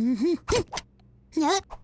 Mm-hmm.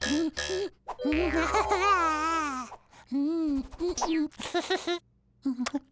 フフフフ。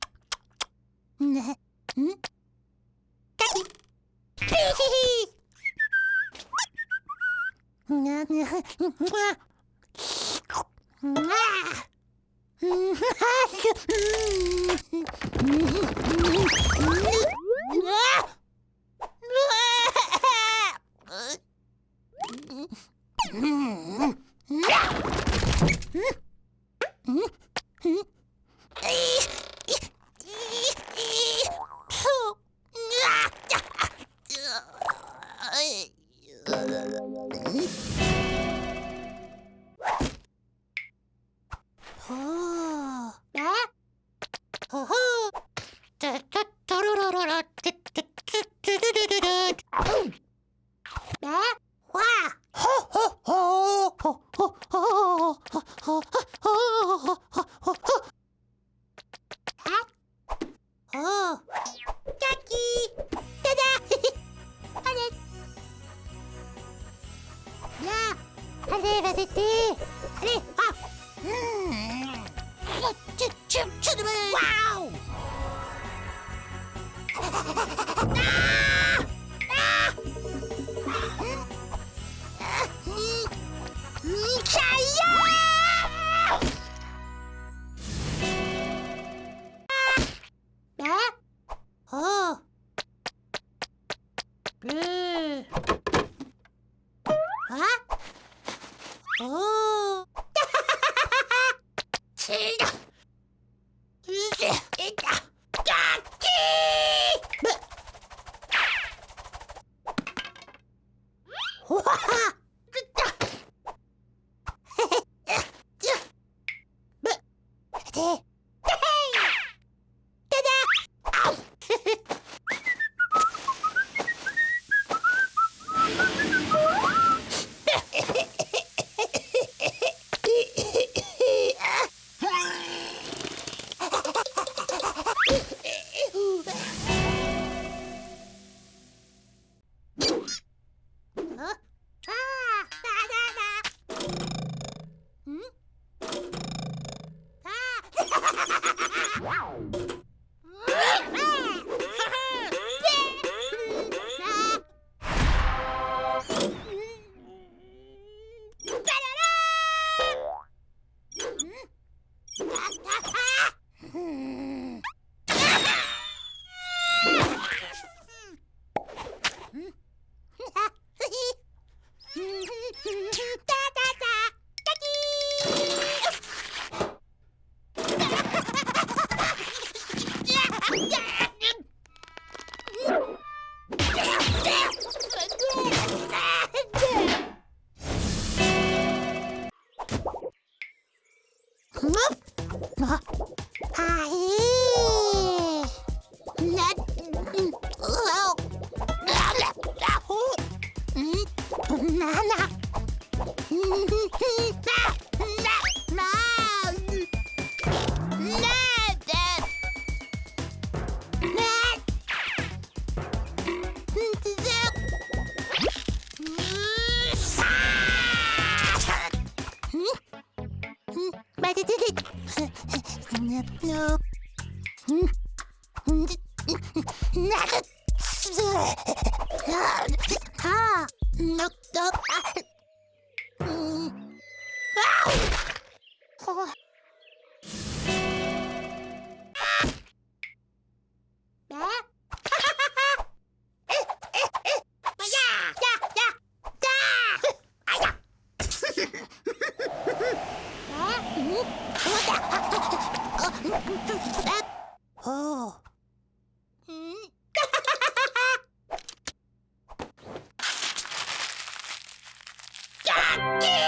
ッキー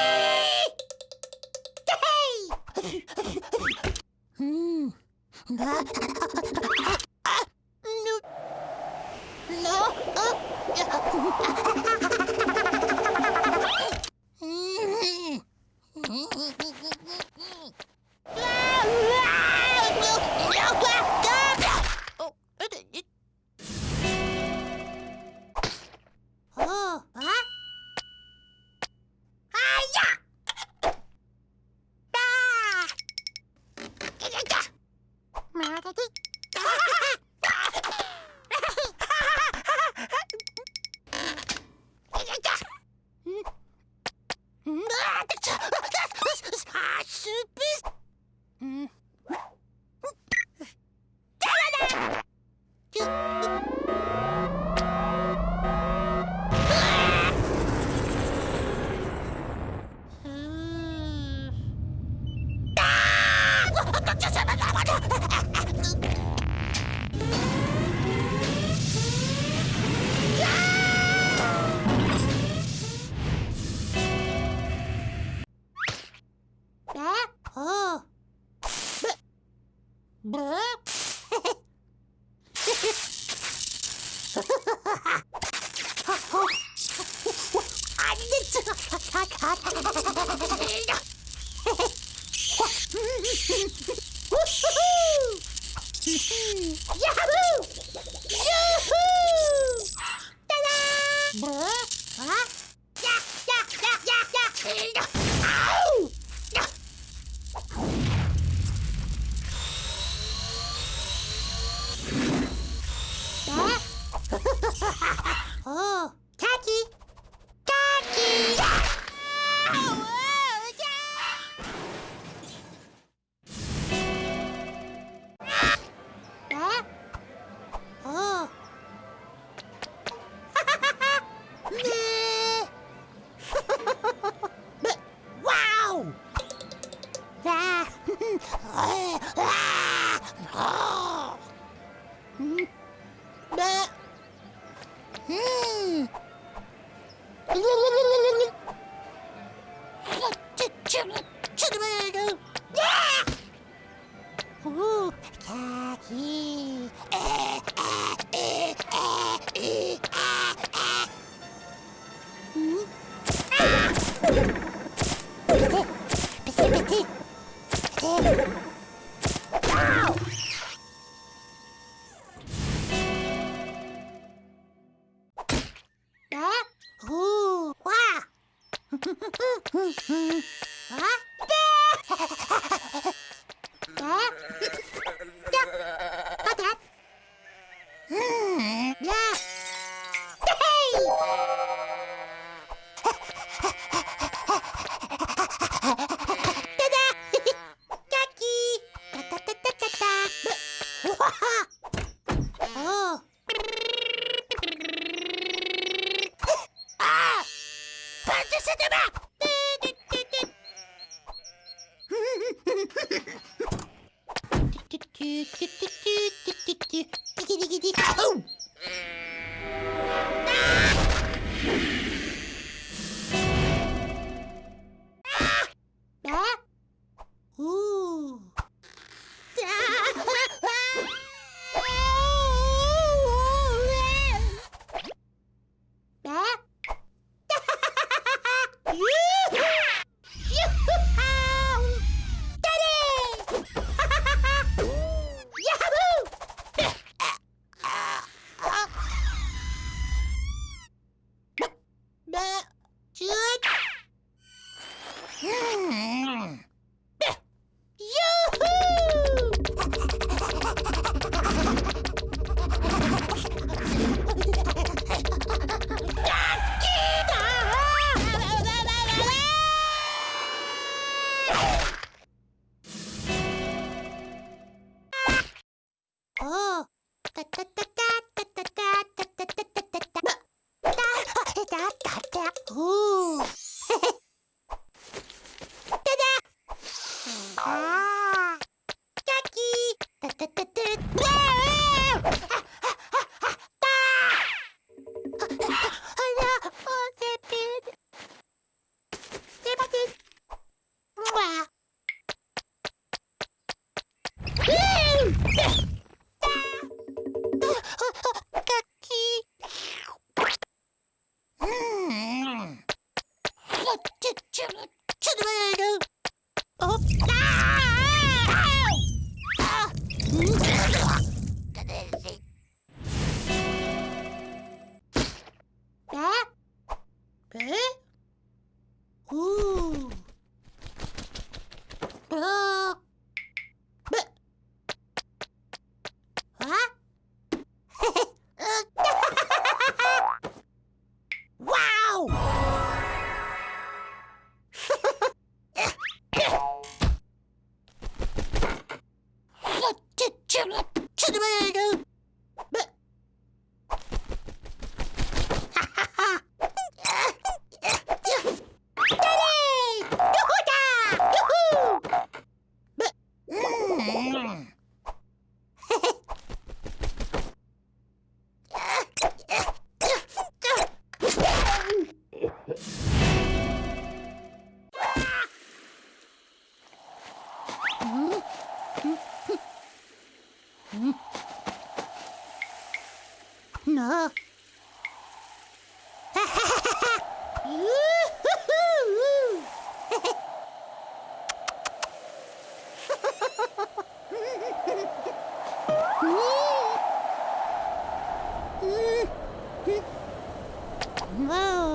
う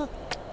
Huh?